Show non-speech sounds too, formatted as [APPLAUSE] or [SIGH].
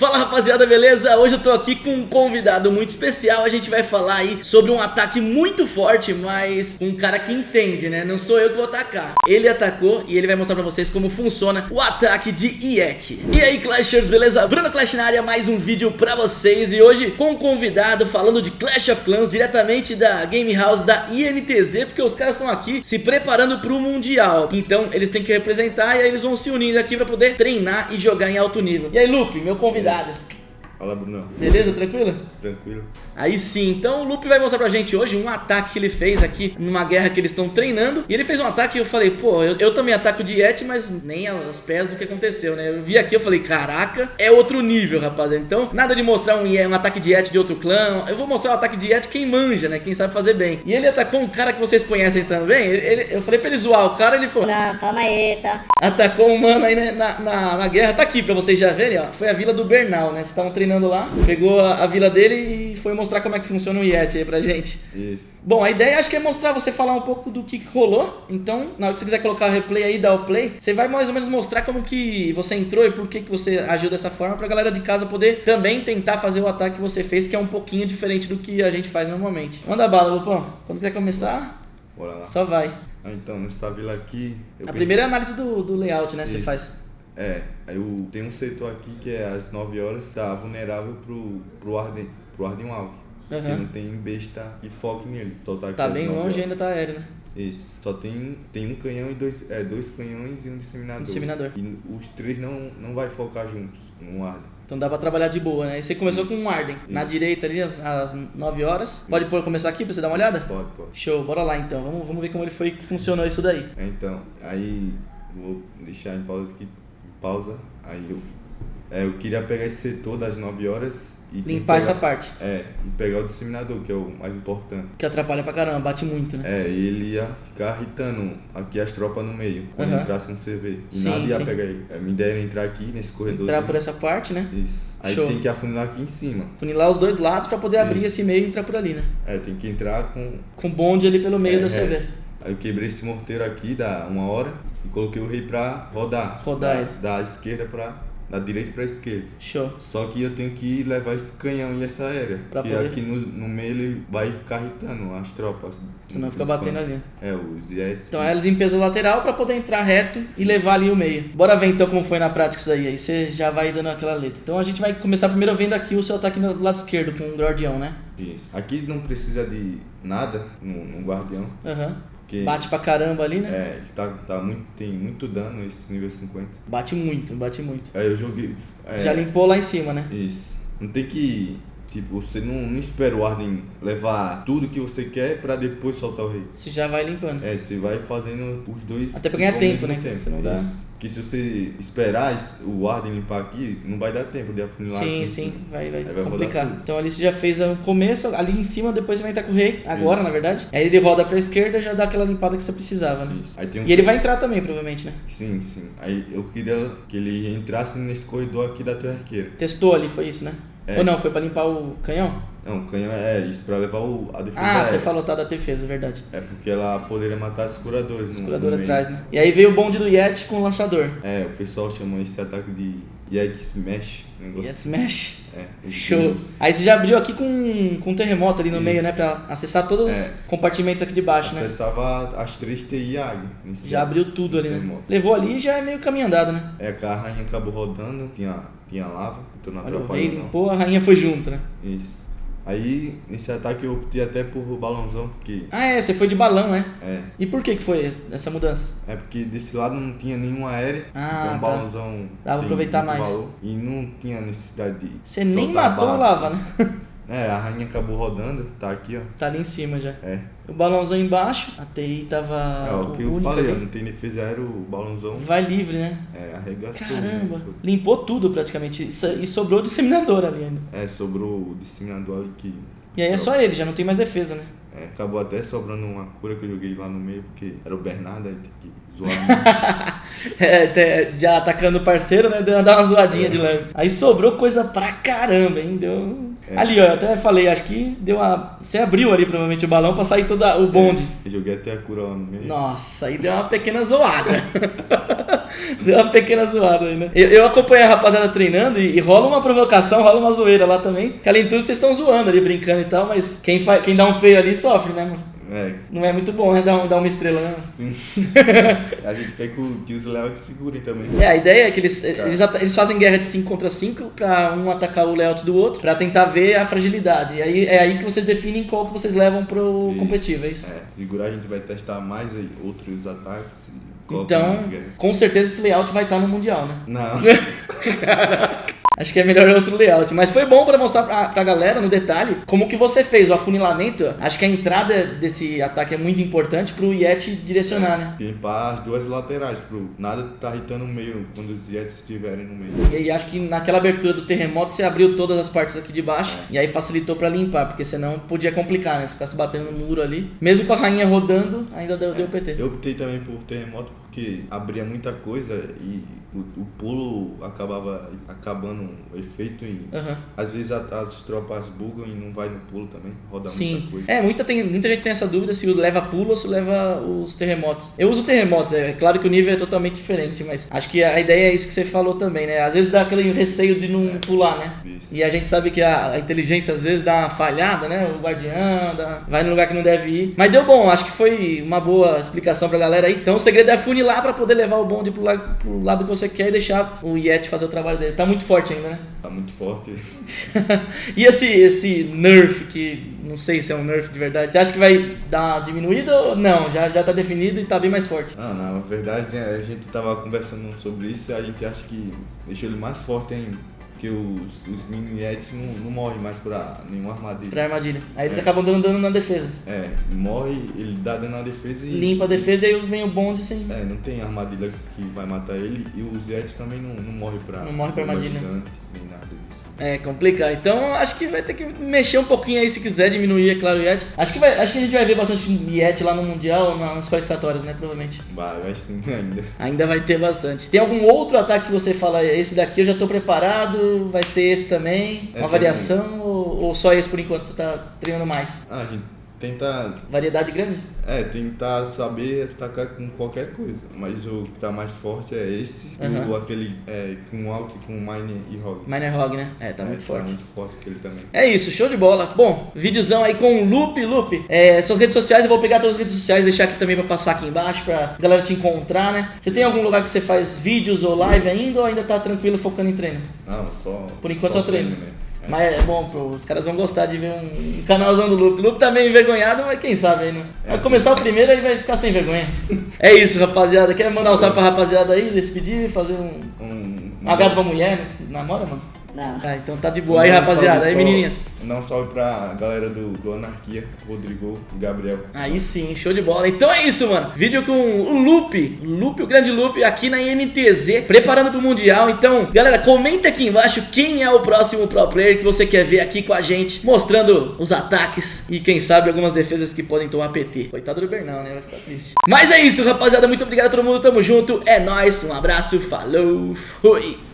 Fala rapaziada, beleza? Hoje eu tô aqui com um convidado muito especial. A gente vai falar aí sobre um ataque muito forte, mas um cara que entende, né? Não sou eu que vou atacar. Ele atacou e ele vai mostrar pra vocês como funciona o ataque de Yeti. E aí, Clashers, beleza? Bruno Clash na área, mais um vídeo pra vocês. E hoje com um convidado falando de Clash of Clans diretamente da Game House da INTZ, porque os caras estão aqui se preparando pro Mundial. Então eles têm que representar e aí eles vão se unindo aqui pra poder treinar e jogar em alto nível. E aí, Lupe, meu convidado. Obrigado. Fala, Bruno. Beleza, tranquilo? Tranquilo. Aí sim, então o Lupe vai mostrar pra gente hoje um ataque que ele fez aqui numa guerra que eles estão treinando. E ele fez um ataque e eu falei, pô, eu, eu também ataco de Yeti, mas nem aos pés do que aconteceu, né? Eu vi aqui eu falei, caraca, é outro nível, rapaziada. Então, nada de mostrar um, um ataque de Yeti de outro clã. Eu vou mostrar o ataque de Yeti quem manja, né? Quem sabe fazer bem. E ele atacou um cara que vocês conhecem também. Ele, ele- eu falei pra ele zoar o cara, ele falou, Não, calma aí, tá? atacou um mano aí né, na, na, na guerra. Tá aqui pra vocês já verem, ó. Foi a vila do Bernal, né? Vocês estavam treinando lá. Pegou a, a vila dele e foi mostrar como é que funciona o Yeti aí pra gente. Isso. Bom, a ideia acho que é mostrar você falar um pouco do que rolou. Então, na hora que você quiser colocar o replay aí, dar o play, você vai mais ou menos mostrar como que você entrou e por que, que você agiu dessa forma pra galera de casa poder também tentar fazer o ataque que você fez, que é um pouquinho diferente do que a gente faz normalmente. Manda bala, Lupão. Quando quiser começar, Bora lá. só vai. Ah, então, nessa vila aqui. A pensei- primeira é análise do, do layout, né? Você Isso. faz. É, eu tenho um setor aqui que é às 9 horas, tá vulnerável pro, pro Arden, pro Arden Walk. Aham. Porque não tem besta que foque nele. Só tá, Tá bem 9 longe e horas. ainda tá aéreo, né? Isso. Só tem, tem um canhão e dois. É, dois canhões e um disseminador. Disseminador. E os três não, não vai focar juntos no Arden. Então dá pra trabalhar de boa, né? E você começou com um Arden. Na direita ali, às, às 9 horas. Pode pôr, começar aqui pra você dar uma olhada? Pode, pode. Show, bora lá então. Vamos, vamos ver como ele foi que funcionou isso daí. É, Então, aí vou deixar em pausa aqui, pausa. Aí eu, é, eu queria pegar esse setor das 9 horas e Limpar essa pegar- parte. É, e pegar o disseminador, que é o mais importante. Que atrapalha pra caramba, bate muito, né? É, e ele ia ficar irritando aqui as tropas no meio, quando Aham. entrasse no CV. E Sim, nada ia sim. pegar ele. É, me deram entrar aqui nesse corredor. Entrar por essa parte, né? Isso. Aí Show. tem que afunilar aqui em cima. Funilar os dois lados pra poder abrir Isso. esse meio e entrar por ali, né? É, tem que entrar com. Com bonde ali pelo meio É, da é. CV. Aí eu quebrei esse morteiro aqui, dá uma hora, e coloquei o rei pra rodar. Rodar da, ele. Da esquerda pra. Da direita pra esquerda. Show. Só que eu tenho que levar esse canhão e essa aérea. Pra porque poder- aqui no, no meio ele vai ficar irritando as tropas. Senão fica batendo ali. É, os Yetis. Então é a limpeza lateral pra poder entrar reto e levar ali o meio. Bora ver então como foi na prática isso daí. Aí você já vai dando aquela letra. Então a gente vai começar primeiro vendo aqui o seu ataque no lado esquerdo com o guardião, né? Isso. Aqui não precisa de nada no, no guardião. Aham. Porque Bate pra caramba ali, né? é, ele tá, tá muito, tem muito dano esse nível 50. Bate muito, bate muito. Aí eu joguei. é, Já limpou lá em cima, né? Isso. Não tem que. Tipo, você não, não espera o Arden levar tudo que você quer pra depois soltar o rei. Você já vai limpando. É, você vai fazendo os dois. Até pra ganhar tempo, né? que Você não dá... Isso. Que se você esperar es- o Arden limpar aqui, não vai dar tempo de afunilar Sim, aqui. sim, vai, vai, vai complicar. Então ali você já fez o começo, ali em cima, depois você vai entrar com o rei, agora Isso. na verdade. Aí ele roda pra esquerda e já dá aquela limpada que você precisava, né? Um E ele vai entrar também, provavelmente, né? Sim, sim. Aí eu queria que ele entrasse nesse corredor aqui da tua arqueira. Testou ali, foi isso, né? É. Ou não, foi pra limpar o canhão? Não, o canhão é isso, pra levar o, a defesa Ah, você aérea. falou, tá, da defesa, verdade. É porque ela poderia matar os curadores. no meio. atrás, né? E aí veio o bonde do Yeti com o lançador. É, o pessoal chama esse ataque de Yeti Smash. Negócio. Yeti Smash. É, os Show. tiros. Aí você já abriu aqui com, com um terremoto ali no Isso. meio, né? Pra acessar todos os É. compartimentos aqui de baixo, né? Acessava as três TI águia. nesse- Já abriu tudo ali, né? modo. Levou ali e já é meio caminho andado, né? É a rainha acabou rodando, tinha, tinha lava, então não Olha, atrapalhou não. limpou, a rainha foi junto, né? Isso. Aí, nesse ataque eu optei até por balãozão, porque... Ah, é, você foi de balão, né? É, E por que que foi essa mudança? é porque desse lado não tinha nenhuma aérea, Ah, então tá. o balãozão Dava pra aproveitar mais. valor, e não tinha necessidade de Você nem matou o lava, né? [LAUGHS] É, a rainha acabou rodando, tá aqui, ó. tá ali em cima já. É, O balãozão embaixo, a TI tava. é o que eu falei, ali. não tem defesa aérea, o balãozão Vai livre, né? é, arregaçou. Caramba, né? limpou tudo praticamente. E sobrou o disseminador ali ainda. É, sobrou o disseminador ali que... E aí é só ele, já não tem mais defesa, né? É, acabou até sobrando uma cura que eu joguei lá no meio, porque era o Bernardo, aí tem que zoar [LAUGHS] é, já atacando o parceiro, né? Deu dar uma zoadinha é. de leve. Aí sobrou coisa pra caramba, hein? Deu. É. Ali, ó, eu até falei, acho que deu uma. Você abriu ali provavelmente o balão pra sair todo o bonde. É, joguei até a cura lá no meio. Nossa, aí deu uma pequena zoada. [LAUGHS] deu uma pequena zoada aí, né? Eu, eu acompanhei a rapaziada treinando e, e, rola uma provocação, rola uma zoeira lá também. Que além de tudo, vocês estão zoando ali, brincando e tal, mas quem, fa... quem dá um feio ali sofre, né, mano? É. Não é muito bom, né? Dar, um, dar uma estrela, né? Sim. [LAUGHS] a gente quer que, que os layouts segurem também. É, a ideia é que eles, eles, eles, fazem guerra de 5 contra 5 pra um atacar o layout do outro, pra tentar ver a fragilidade. E aí é aí que vocês definem qual que vocês levam pro isso. competitivo, é isso? É, segurar a gente vai testar mais outros ataques. Então, com certeza esse layout vai estar no Mundial, né? Não. [LAUGHS] [LAUGHS] Acho que é melhor outro layout. Mas foi bom para mostrar pra, pra galera no detalhe como que você fez o afunilamento. Acho que a entrada desse ataque é muito importante pro Yeti direcionar, né? Limpar as duas laterais, pro nada tá irritando no meio quando os Yetis estiverem no meio. E aí acho que naquela abertura do terremoto você abriu todas as partes aqui de baixo é. e aí facilitou para limpar, porque senão podia complicar, né? Se ficasse batendo no muro ali. Mesmo com a rainha rodando, ainda deu, é. deu PT. Eu optei também por terremoto porque abria muita coisa e o, o pulo acabava acabando o efeito e uhum. às vezes as tropas bugam e não vai no pulo também, roda Sim. muita coisa. É, muita, tem, muita gente tem essa dúvida se leva pulo ou se leva os terremotos. Eu uso terremotos, é claro que o nível é totalmente diferente, mas acho que a ideia é isso que você falou também, né? Às vezes dá aquele receio de não é, pular, né? Isso. E a gente sabe que a, a, inteligência às vezes dá uma falhada, né? O guardião dá, vai no lugar que não deve ir. Mas deu bom, acho que foi uma boa explicação pra galera aí. Então o segredo é funilar pra poder levar o bonde pro lado, pro lado que você quer e deixar o Yeti fazer o trabalho dele. Tá muito forte ainda, né? Tá muito forte. [LAUGHS] e esse, esse nerf, que não sei se é um nerf de verdade, você acha que vai dar uma diminuída ou não? Já, já tá definido e tá bem mais forte? Ah, não, na verdade a gente tava conversando sobre isso e a gente acha que deixou ele mais forte ainda. Porque os, os mini não, não morrem mais pra nenhuma armadilha. Pra armadilha. Aí eles é. acabam dando dano na defesa. É, morre, ele dá dano na defesa e. Limpa a defesa e aí vem o bonde sem. É, não tem armadilha que vai matar ele e os Yetis também não, não morre pra. Não morre pra armadilha. Gigante. É complicado. Então acho que vai ter que mexer um pouquinho aí se quiser diminuir, é claro, o Yeti. Acho que, vai, acho que a gente vai ver bastante Yeti lá no Mundial, nas qualificatórias, né? Provavelmente. Vai, vai sim [LAUGHS] ainda. Ainda vai ter bastante. Tem algum outro ataque que você fala, esse daqui eu já tô preparado, vai ser esse também? É, uma variação ou, ou, só esse por enquanto você tá treinando mais? Ah, gente tentar. Variedade grande? É, tentar saber atacar com qualquer coisa. Mas o que tá mais forte é esse, uhum. o aquele é, com Alck, com Mine e Hog. Mine e Hog, né? É, tá é, muito tá forte. Tá muito forte aquele também. É isso, show de bola. Bom, videozão aí com o Loop, Loop. É, suas redes sociais, eu vou pegar todas as redes sociais, deixar aqui também pra passar aqui embaixo, pra galera te encontrar, né? Você tem algum lugar que você faz vídeos ou live ainda ou ainda tá tranquilo focando em treino? Não, só. Por enquanto só, só treino. treino mas é bom, pô, os caras vão gostar de ver um canalzão do Luke. O Luke tá meio envergonhado, mas quem sabe aí, né? Vai começar o primeiro e vai ficar sem vergonha. [LAUGHS] é isso, rapaziada. Quer mandar um salve pra rapaziada aí, despedir, fazer um. Um, um agrado pra mulher, né? Namora, mano? Não. Ah, então tá de boa. Aí, rapaziada. Aí, menininhas. Não salve pra galera do, do Anarquia, Rodrigo, Gabriel. Aí sim, show de bola. Então é isso, mano. Vídeo com o Lupe, Lupe, o grande Lupe, aqui na INTZ, preparando pro Mundial. Então, galera, comenta aqui embaixo quem é o próximo pro player que você quer ver aqui com a gente, mostrando os ataques e quem sabe algumas defesas que podem tomar PT. Coitado do Bernal, né? Vai ficar triste. Mas é isso, rapaziada. Muito obrigado a todo mundo. Tamo junto. É nóis. Um abraço. Falou. Fui.